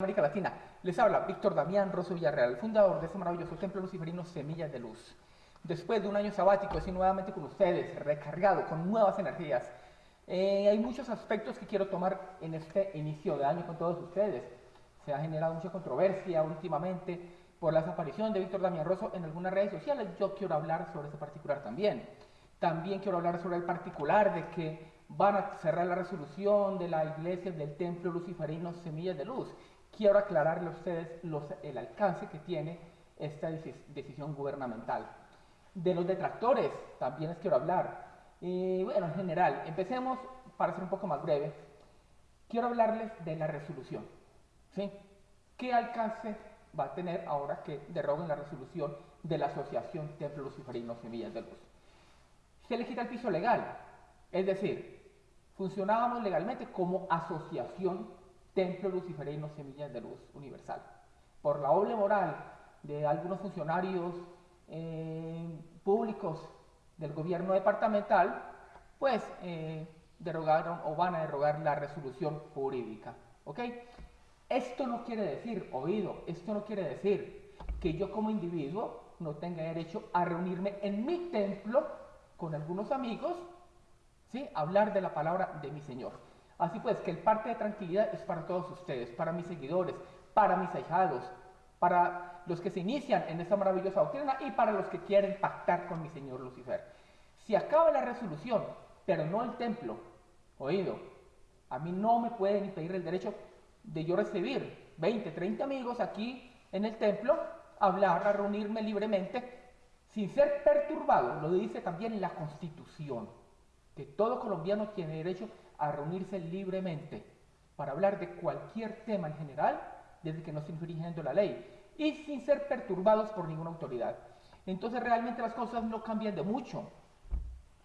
América Latina. Les habla Víctor Damián Rosso Villarreal, fundador de este maravilloso templo luciferino Semillas de Luz. Después de un año sabático, estoy nuevamente con ustedes, recargado, con nuevas energías. Eh, hay muchos aspectos que quiero tomar en este inicio de año con todos ustedes. Se ha generado mucha controversia últimamente por la desaparición de Víctor Damián Rosso en algunas redes sociales. Yo quiero hablar sobre ese particular también. También quiero hablar sobre el particular de que van a cerrar la resolución de la iglesia del templo luciferino Semillas de Luz quiero aclararle a ustedes el alcance que tiene esta decisión gubernamental. De los detractores también les quiero hablar. Y bueno, en general, empecemos para ser un poco más breve. Quiero hablarles de la resolución. ¿sí? ¿Qué alcance va a tener ahora que deroguen la resolución de la Asociación Templo Luciferino Semillas de Luz? Se le quita el piso legal. Es decir, funcionábamos legalmente como asociación Templo Luciferino Semillas de Luz Universal. Por la doble moral de algunos funcionarios eh, públicos del gobierno departamental, pues eh, derogaron o van a derogar la resolución jurídica. ¿Ok? Esto no quiere decir, oído, esto no quiere decir que yo como individuo no tenga derecho a reunirme en mi templo con algunos amigos, ¿sí? hablar de la palabra de mi Señor. Así pues, que el parte de tranquilidad es para todos ustedes, para mis seguidores, para mis ahijados, para los que se inician en esta maravillosa doctrina y para los que quieren pactar con mi Señor Lucifer. Si acaba la resolución, pero no el templo, oído, a mí no me pueden impedir el derecho de yo recibir 20, 30 amigos aquí en el templo, hablar, a reunirme libremente, sin ser perturbado, lo dice también la Constitución que todo colombiano tiene derecho a reunirse libremente para hablar de cualquier tema en general, desde que no esté infringiendo la ley, y sin ser perturbados por ninguna autoridad. Entonces realmente las cosas no cambian de mucho.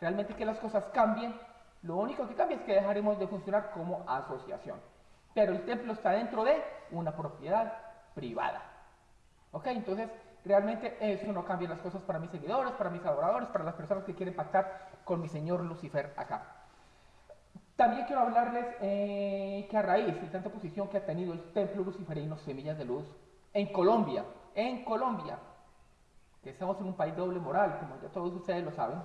Realmente que las cosas cambien, lo único que cambia es que dejaremos de funcionar como asociación. Pero el templo está dentro de una propiedad privada. ¿Ok? Entonces Realmente eso no cambia las cosas para mis seguidores, para mis adoradores, para las personas que quieren pactar con mi señor Lucifer acá. También quiero hablarles eh, que a raíz de tanta posición que ha tenido el templo luciferino Semillas de Luz en Colombia, en Colombia, que estamos en un país doble moral, como ya todos ustedes lo saben,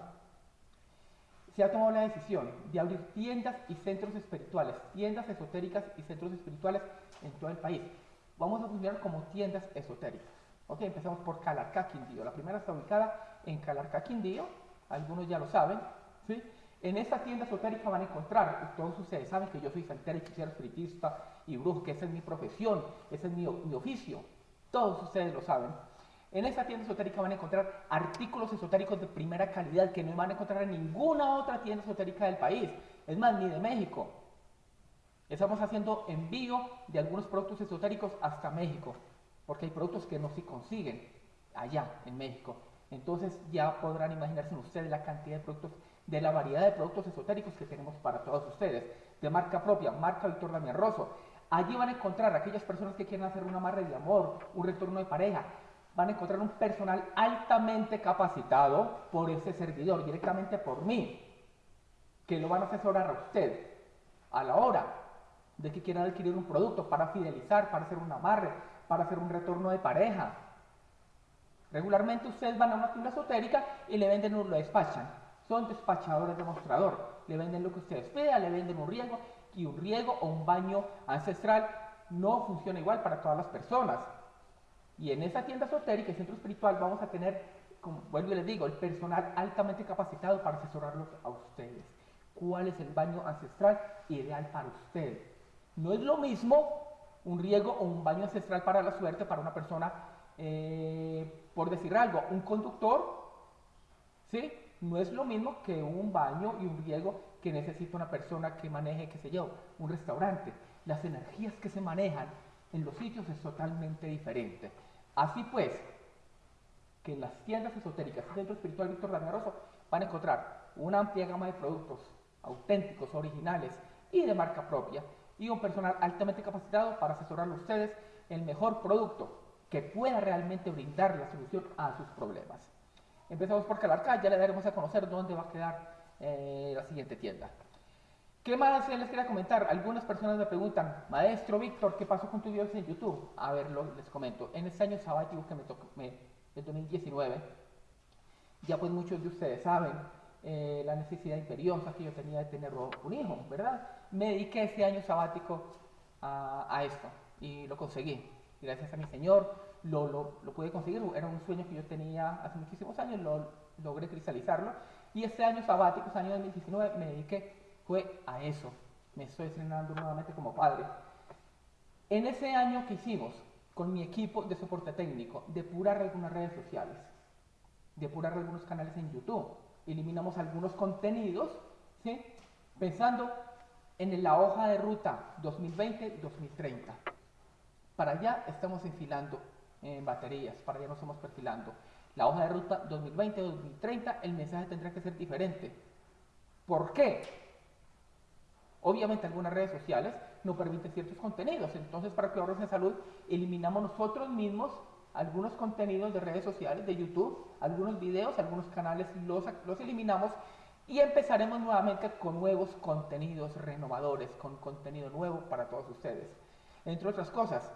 se ha tomado la decisión de abrir tiendas y centros espirituales, tiendas esotéricas y centros espirituales en todo el país. Vamos a funcionar como tiendas esotéricas. Ok, empezamos por Calarcá, Quindío. La primera está ubicada en Calarcá, Quindío. Algunos ya lo saben. ¿sí? En esta tienda esotérica van a encontrar, todos ustedes saben que yo soy santero, hechicero, espiritista y brujo, que esa es mi profesión, ese es mi, mi oficio. Todos ustedes lo saben. En esta tienda esotérica van a encontrar artículos esotéricos de primera calidad que no van a encontrar en ninguna otra tienda esotérica del país. Es más, ni de México. Estamos haciendo envío de algunos productos esotéricos hasta México porque hay productos que no se consiguen allá en México. Entonces ya podrán imaginarse ustedes la cantidad de productos, de la variedad de productos esotéricos que tenemos para todos ustedes, de marca propia, marca Víctor Damián Rosso. Allí van a encontrar aquellas personas que quieren hacer una amarre de amor, un retorno de pareja, van a encontrar un personal altamente capacitado por ese servidor, directamente por mí, que lo van a asesorar a usted a la hora de que quieran adquirir un producto para fidelizar, para hacer un amarre, para hacer un retorno de pareja. Regularmente ustedes van a una tienda esotérica y le venden, lo despachan. Son despachadores de mostrador. Le venden lo que ustedes vean, le venden un riego y un riego o un baño ancestral no funciona igual para todas las personas. Y en esa tienda esotérica, el centro espiritual, vamos a tener, como vuelvo y les digo, el personal altamente capacitado para asesorarlos a ustedes. ¿Cuál es el baño ancestral ideal para usted? No es lo mismo un riego o un baño ancestral para la suerte para una persona, eh, por decir algo, un conductor, ¿sí? No es lo mismo que un baño y un riego que necesita una persona que maneje, qué sé yo, un restaurante. Las energías que se manejan en los sitios es totalmente diferente. Así pues, que en las tiendas esotéricas y centro espiritual Víctor Rosso van a encontrar una amplia gama de productos auténticos, originales y de marca propia y un personal altamente capacitado para asesorar a ustedes el mejor producto que pueda realmente brindar la solución a sus problemas. Empezamos por Calarcá, ya le daremos a conocer dónde va a quedar eh, la siguiente tienda. ¿Qué más les quería comentar? Algunas personas me preguntan, maestro Víctor, ¿qué pasó con tu videos en YouTube? A ver, les comento. En este año sabático que me tocó, el 2019, ya pues muchos de ustedes saben eh, la necesidad imperiosa que yo tenía de tener un hijo, ¿verdad? Me dediqué ese año sabático a, esto y lo conseguí. Gracias a mi Señor lo, lo, pude conseguir. Era un sueño que yo tenía hace muchísimos años, lo logré cristalizarlo. Y este año sabático, este año 2019, me dediqué fue a eso. Me estoy estrenando nuevamente como padre. En ese año que hicimos con mi equipo de soporte técnico, depurar algunas redes sociales, depurar algunos canales en YouTube, eliminamos algunos contenidos, ¿sí? pensando en la hoja de ruta 2020-2030. Para allá estamos enfilando en baterías, para allá nos estamos perfilando. La hoja de ruta 2020-2030, el mensaje tendrá que ser diferente. ¿Por qué? Obviamente algunas redes sociales no permiten ciertos contenidos, entonces para que ahorres en salud eliminamos nosotros mismos algunos contenidos de redes sociales, de YouTube, algunos videos, algunos canales los, los eliminamos y empezaremos nuevamente con nuevos contenidos renovadores, con contenido nuevo para todos ustedes. Entre otras cosas,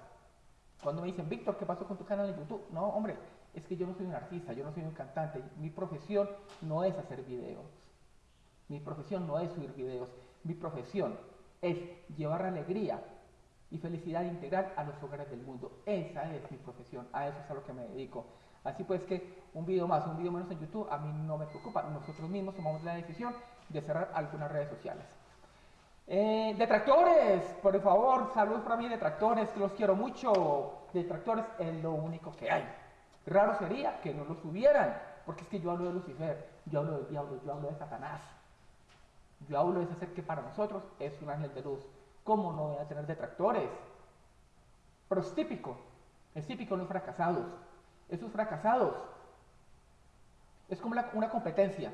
cuando me dicen, Víctor, ¿qué pasó con tu canal de YouTube? No, hombre, es que yo no soy un artista, yo no soy un cantante, mi profesión no es hacer videos, mi profesión no es subir videos, mi profesión es llevar alegría y felicidad integral a los hogares del mundo. Esa es mi profesión, a eso es a lo que me dedico. Así pues que un video más, un video menos en YouTube, a mí no me preocupa. Nosotros mismos tomamos la decisión de cerrar algunas redes sociales. Eh, detractores, por favor, saludos para mí, detractores, los quiero mucho. Detractores es lo único que hay. Raro sería que no los hubieran, porque es que yo hablo de Lucifer, yo hablo del diablo, yo hablo de Satanás. Yo hablo de ese ser que para nosotros es un ángel de luz. ¿Cómo no voy a tener detractores? Pero es típico, es típico los fracasados. Esos fracasados es como una competencia.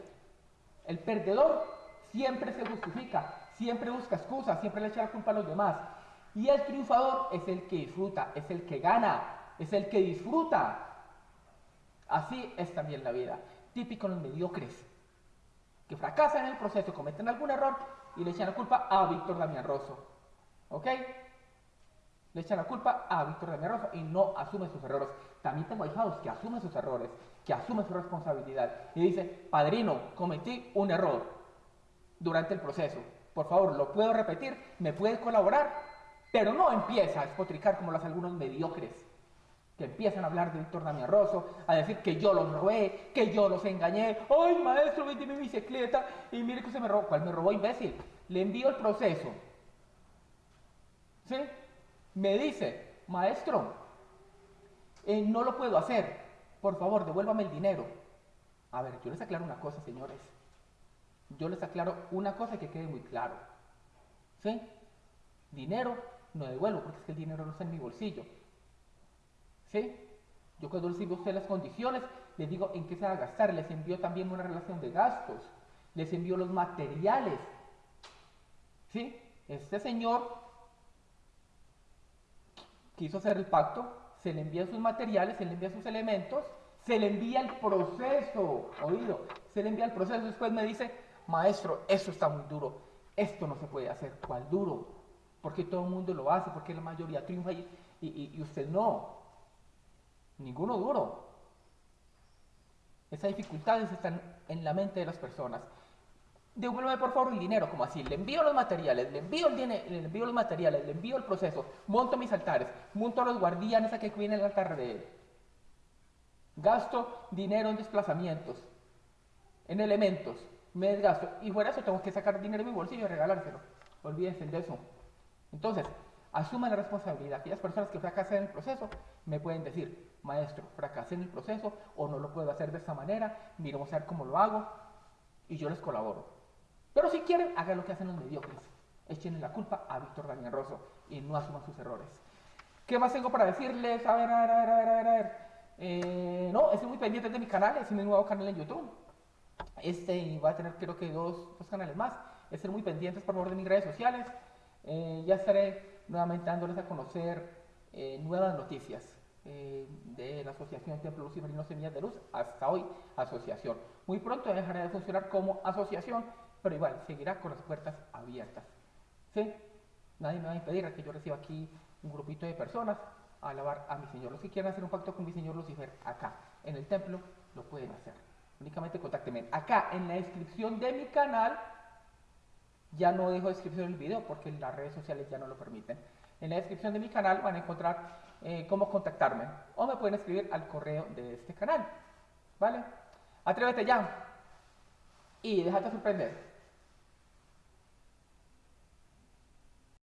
El perdedor siempre se justifica, siempre busca excusas, siempre le echa la culpa a los demás. Y el triunfador es el que disfruta, es el que gana, es el que disfruta. Así es también la vida. Típico los mediocres que fracasan en el proceso, cometen algún error y le echan la culpa a Víctor Damián Rosso. ¿Ok? Le echan la culpa a Víctor Damián Rosso y no asumen sus errores. También tengo ahijados que asumen sus errores, que asumen su responsabilidad y dice, padrino, cometí un error durante el proceso. Por favor, lo puedo repetir, me puede colaborar, pero no empieza a espotricar como los algunos mediocres que empiezan a hablar de Víctor Damián Rosso, a decir que yo los robé, que yo los engañé. ¡Ay, maestro, vendí mi bicicleta! Y mire que se me robó. ¿Cuál me robó, imbécil? Le envío el proceso. ¿Sí? Me dice, maestro, eh, no lo puedo hacer. Por favor, devuélvame el dinero. A ver, yo les aclaro una cosa, señores. Yo les aclaro una cosa que quede muy claro. ¿Sí? Dinero no devuelvo porque es que el dinero no está en mi bolsillo. ¿Sí? Yo cuando les las condiciones, les digo en qué se va a gastar, les envío también una relación de gastos, les envío los materiales. ¿Sí? Este señor quiso hacer el pacto, se le envía sus materiales, se le envía sus elementos, se le envía el proceso, oído, se le envía el proceso, después me dice, maestro, eso está muy duro, esto no se puede hacer, ¿cuál duro? Porque todo el mundo lo hace, porque la mayoría triunfa y, y usted no. Ninguno duro. Esas dificultades están en la mente de las personas. Devuélveme por favor el dinero, como así. Le envío los materiales, le envío, el dinero, le envío los materiales, le envío el proceso, monto mis altares, monto a los guardianes a que cuiden el altar de él. Gasto dinero en desplazamientos, en elementos, me desgasto. Y fuera eso tengo que sacar dinero de mi bolsillo y regalárselo. Olvídense de eso. Entonces, asuman la responsabilidad. Aquellas personas que fracasan en el proceso me pueden decir, maestro, fracasé en el proceso o no lo puedo hacer de esta manera, miremos a ver cómo lo hago y yo les colaboro. Pero si quieren, hagan lo que hacen los mediocres. Echen la culpa a Víctor Daniel Rosso y no asuman sus errores. ¿Qué más tengo para decirles? A ver, a ver, a ver, a ver, a ver. Eh, no, estoy muy pendiente de mi canal, es mi nuevo canal en YouTube. Este va a tener creo que dos, dos canales más. Estén muy pendientes por favor de mis redes sociales. Eh, ya estaré nuevamente dándoles a conocer eh, nuevas noticias. Eh, de la Asociación Templo Luciferinos Semillas de Luz, hasta hoy asociación. Muy pronto dejará de funcionar como asociación pero igual seguirá con las puertas abiertas. ¿Sí? Nadie me va a impedir que yo reciba aquí un grupito de personas a alabar a mi Señor. Los que quieran hacer un pacto con mi Señor Lucifer acá en el templo lo pueden hacer. Únicamente contáctenme. Acá en la descripción de mi canal, ya no dejo descripción del video porque las redes sociales ya no lo permiten. En la descripción de mi canal van a encontrar eh, cómo contactarme o me pueden escribir al correo de este canal. ¿Vale? Atrévete ya y déjate sorprender.